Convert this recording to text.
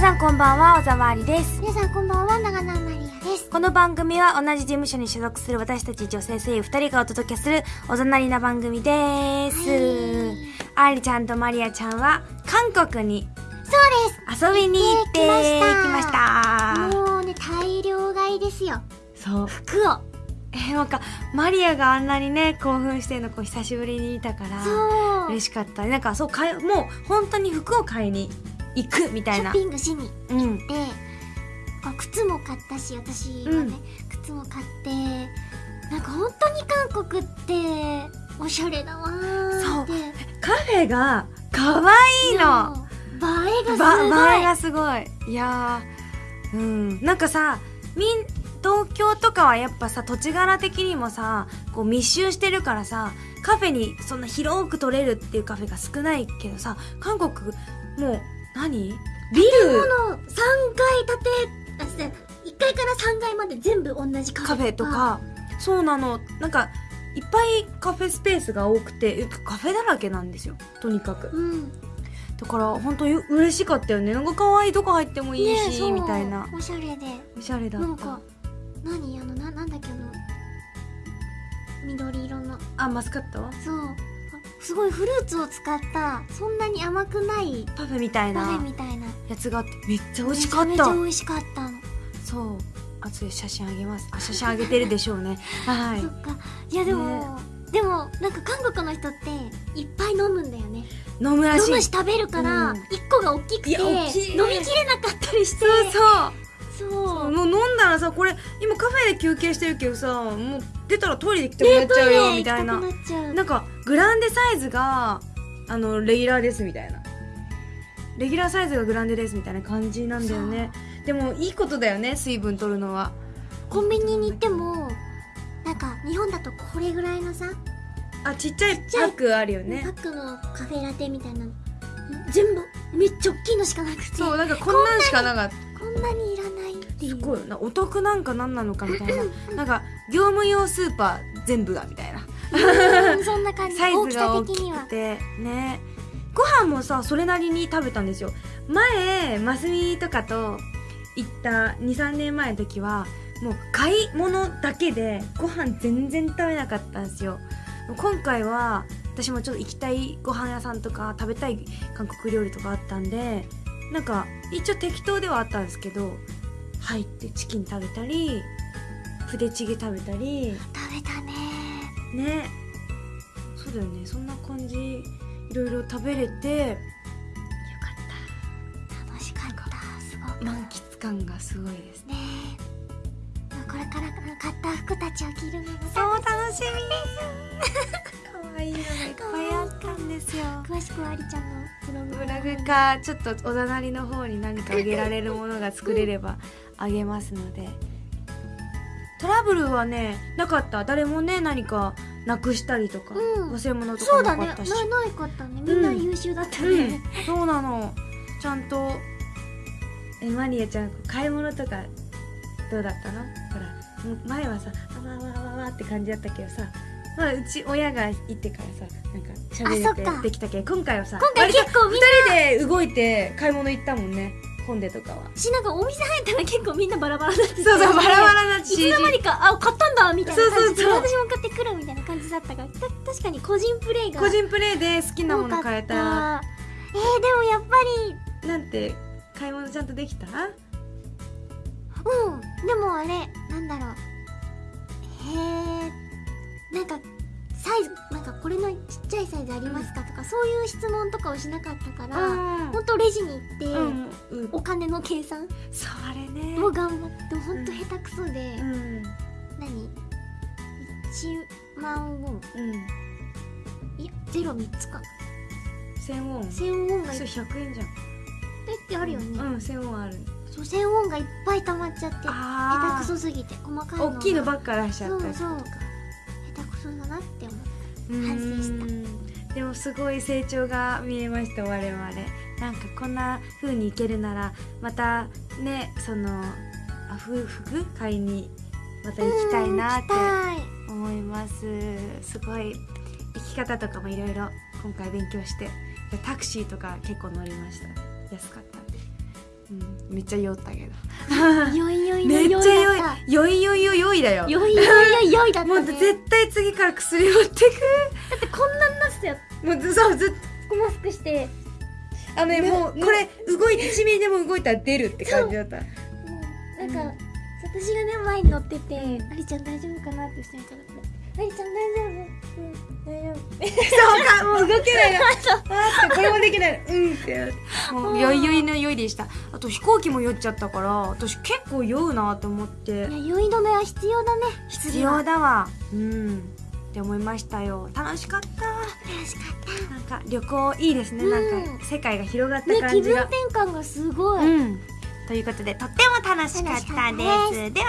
皆さんこんばんは、小沢ありです。皆さんこんばんは、長野マリアです。この番組は同じ事務所に所属する私たち女性声優二人がお届けするおざなりな番組です。ありちゃんとマリアちゃんは韓国にそうです遊びに行ってきましたもうね、大量買いですよ。そう。服を。えーなんか、マリアがあんなにね、興奮してるのこう久しぶりに見たから。嬉しかった。なんかそう、買いもう本当に服を買いに行くみたいな。ショッピングしにうん。で、こう靴も買ったし、私はね、靴も買って、なんか本当に韓国って、おしゃれだわーそうって。カフェが可愛いの。映えがすごい。いいやーうんなんかさみん東京とかはやっぱさ土地柄的にもさこう密集してるからさカフェにそんな広く取れるっていうカフェが少ないけどさ韓国もう何？ビ建ル物3階建て、あ、失礼1階から3階まで全部同じカフェカフェと。か。そうなの。なんかいっぱいカフェスペースが多くてカフェだらけなんですよ。とにかく。うん。だから本当に嬉しかったよね。なんか可愛いとこ入ってもいいし、ねみたいな。おしゃれで。おしゃれだった。なんか何？あのななんだっけあの緑色の。あマスカット？そう。あすごいフルーツを使ったそんなに甘くないパフェみたいパフェなみたいな。やつがあってめっちゃ美味しかっめちゃためちゃ美味しかったの、そう。後で写真あげます。あ写真あげてるでしょうね。はい。そっか。いやでも、でもなんか韓国の人っていっぱい飲むんだよね。飲むらしい。飲むし食べるからうん。一個が大きくていや飲み大きいきれなかったりして。そう。そう。そうもう飲んだらさこれ今カフェで休憩してるけどさもう出たらトイレ行きたくなっちゃうよ、みたいな行きたくなんかグランデサイズがあのレギュラーですみたいな。レギュラーサイズがグランデですみたいな感じなんだよね。でもいいことだよね水分取るのは。コンビニに行ってもなんか日本だとこれぐらいのさあちっちゃいパックあるよパねックのカフェラテみたいなの。全部めっちゃ大きいのしかなくて。そうなんかこんなんしかなかった。こんなにいらないっていうすごいなお得なんか何なのかみたいな。なんか業務用スーパー全部がみたいな。うんそんな感じ。サイズが大的には。きくてね。ご飯もさそれなりに食べたんですよ。前マスミとかと行った23年前の時はもう買い物だけでご飯全然食べなかったんですよ。今回は私もちょっと行きたいご飯屋さんとか食べたい韓国料理とかあったんでなんか一応適当ではあったんですけど入ってチキン食べたりプデチゲ食べたり。食べたね。ね。そうだよね。そんな感じ。いろいろ食べれて。よかっ楽しかった。すごく。た満喫感がすごいです。ね。これから買った服たちを着るのがそう楽しみ。か わいいのがいっぱいあったんですよ。詳しくはありちゃんのブログブログかちょっとおざなりの方に何かあげられるものが作れればあげますので。トラブルはねなかった。誰もね何かなくしたりとか、うん。忘れ物とそうだね。なかなかったし。ないかったね。みんな優秀だったうん。ね、そうなの。ちゃんとえマリアちゃん買い物とかどうだったの？ほら前はさあわわわわわって感じだったけどさまあうち親が行ってからさなんか喋れてできたけど今回はさ今回結構みんな二人で動いて買い物行ったもんね本でとかは。しなんかお店入ったら結構みんなバラバラだってそうそうバラバラないつの間にかあ買ったんだみたいな感じうそうそう。私も買ってくるみたいな感じだったから。た確かに個人プレイが個人プレイで好きなもの買えた。えー、でもやっぱなんて買い物ちゃんとできた？りうん。でもあれなんだろう。へえんかサイズなんかこれのちっちゃいサイズありますかとかそういう質問とかをしなかったからあほんとレジに行って、うんうん。お金の計算それね。も頑張ってほんと下手くそで、うん。何？1万ウォン。うん。いやゼロ3つか1000ウォン。1000ウォンがそれ100円じゃん。ぱいってあるよね、うん。1000ウォンある。そう1000ウォンがいっぱい溜まっちゃって下あ手くそすぎて細かいの大きいのばっか出しちゃったりそうそうとか下手くそだなって思ったう。ん反省した。でもすごい成長が見えました我々。なんかこんな風にいけるならまたねそのあふ服買いにまた行きたいなって思います。すごい生き方とかもいろいろ今回勉強してタクシーとか結構乗りました。安かった。うん、めっちゃ酔ったけど。よいよいのめっちゃよ酔い酔い酔い酔い酔いだよ。よいよいよいだったもうねだ絶対次から薬持ってってこんなんなってたよ。くもうずそうずっと。マスクしてあのねねもうこれ動いて1ミリでも動いたら出るって感じだった。もう。なんか、私がね前に乗ってて「ありちゃん大丈夫かな?」って下にとって「ありちゃん大丈夫うん大丈夫」そうかもう動けないよあってこれもできない。うんってもう酔い酔いの酔いでしたあと飛行機も酔っちゃったから私結構酔うなと思って。いや酔い止めは必要だね。必要だわ。うん。って思いましたよ。楽しかった。楽しかっなんか旅行いいですね、うん。なんか世界が広がったね気分感じが、転換がすごい、うん。ということでとっても楽しかったです。では